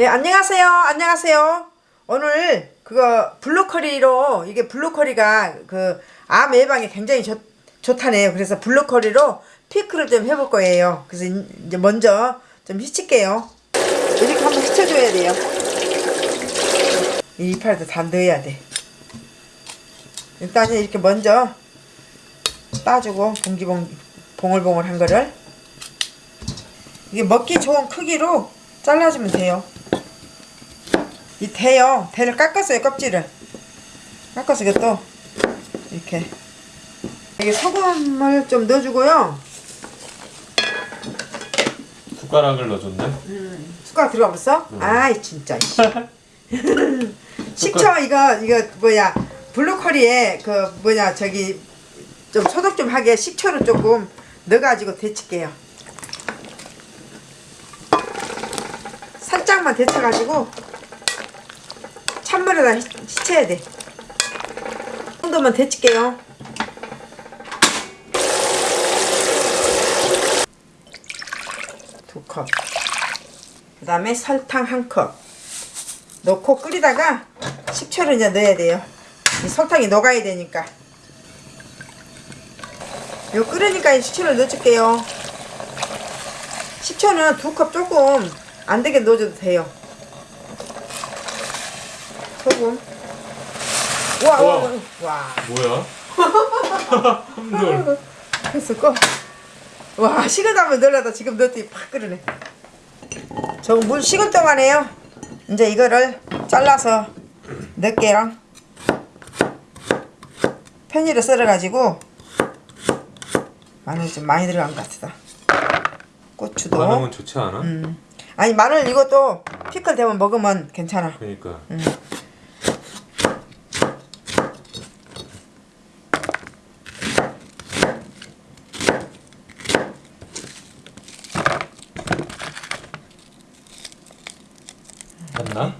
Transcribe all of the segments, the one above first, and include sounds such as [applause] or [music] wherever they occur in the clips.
예, 안녕하세요. 안녕하세요. 오늘 그거 블루커리로 이게 블루커리가 그 암 예방에 굉장히 좋, 좋다네요. 그래서 블루커리로 피크를 좀 해볼 거예요. 그래서 이제 먼저 좀 휘칠게요. 이렇게 한번 휘쳐줘야 돼요. 이 이파리도 다 넣어야 돼. 일단은 이렇게 먼저 따주고 봉기봉 봉글봉글 한 거를 이게 먹기 좋은 크기로 잘라주면 돼요. 이 대요. 대를 깎았어요. 껍질을. 깎아서 이것도 이렇게 이게 소금을 좀 넣어주고요. 숟가락을 넣어줬네. 숟가락 들어가 봤어? 아이 진짜. [laughs] 식초 이거 이거 뭐야 블루커리에 그 뭐냐 저기 좀 소독 좀 하게 식초를 조금 넣어가지고 데칠게요. 살짝만 데쳐가지고 찬물에다 히- 씻어야 돼. 이 정도만 데칠게요. 두 컵. 그 다음에 설탕 한 컵. 넣고 끓이다가 식초를 이제 넣어야 돼요. 이 설탕이 녹아야 되니까. 요 끓으니까 이 식초를 넣어줄게요. 식초는 두 컵 조금 안 되게 넣어줘도 돼요. 소금. 와, 와, 와. 와. 뭐야? [laughs] 한돌. 했을까? 와, 식은다면 넣으려다 지금 넣었더니 팍 끓으네. 저물 식을 동안에요. 이제 이거를 잘라서 넣을게요. 편의로 썰어가지고 마늘 좀 많이 들어간 것 같다. 고추도. 반응은 좋지 않아? 음. 아니 마늘 이것도 피클 되면 먹으면 괜찮아. 그러니까. 맞나?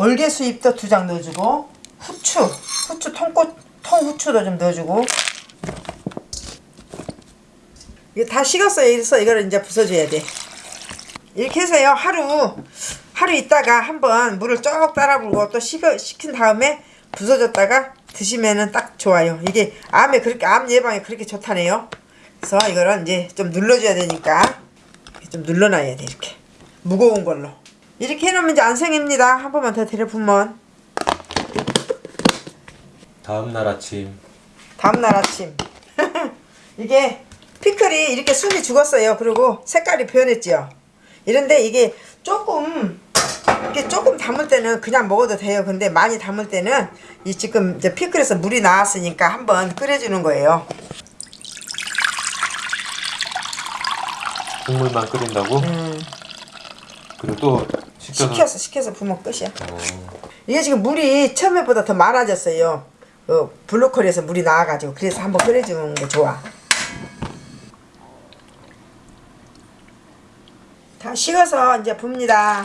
또 올개수잎도 두 장 넣어주고 후추 후추 통꽃 통후추도 좀 넣어주고. 이게 다 식었어요. 그래서 이거를 이제 부숴줘야 돼. 이렇게 해서요. 하루 하루 있다가 한번 물을 쭉 따라 불고 또 식어, 식힌 다음에 부숴줬다가 드시면은 딱 좋아요. 이게 암에 그렇게 암 예방에 그렇게 좋다네요. 그래서 이거를 이제 좀 눌러줘야 되니까 좀 눌러놔야 돼 이렇게. 무거운 걸로 이렇게 해놓으면 이제 안 생깁니다. 한 번만 더 데려보면 다음 날 아침. 다음날 아침. [laughs] 이게 피클이 이렇게 숨이 죽었어요. 그리고 색깔이 변했죠 이런데 이게 조금 이게 조금 담을 때는 그냥 먹어도 돼요. 근데 많이 담을 때는 이 지금 이제 피클에서 물이 나왔으니까 한번 끓여주는 거예요. 국물만 끓인다고? 음, 그리고 또 식혀서. 식혀서 부으면 끝이야. 어. 이게 지금 물이 처음에보다 더 많아졌어요. 그 블루커리에서 물이 나와가지고. 그래서 한번 끓여주는 게 좋아. 다 식어서 이제 붑니다.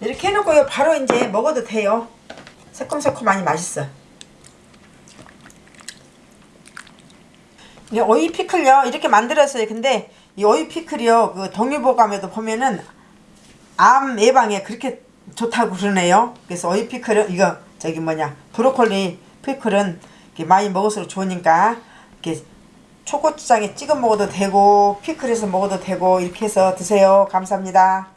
이렇게 해놓고요 바로 이제 먹어도 돼요. 새콤새콤하니 맛있어. 이 오이 피클요. 이렇게 만들었어요. 근데 이 오이 피클이요. 그 동의보감에도 보면은 암 예방에 그렇게 좋다고 그러네요. 그래서 오이 피클은 이거 저기 뭐냐 브로콜리 피클은 이렇게 많이 먹을수록 좋으니까 이렇게 초고추장에 찍어 먹어도 되고 피클해서 먹어도 되고 이렇게 해서 드세요. 감사합니다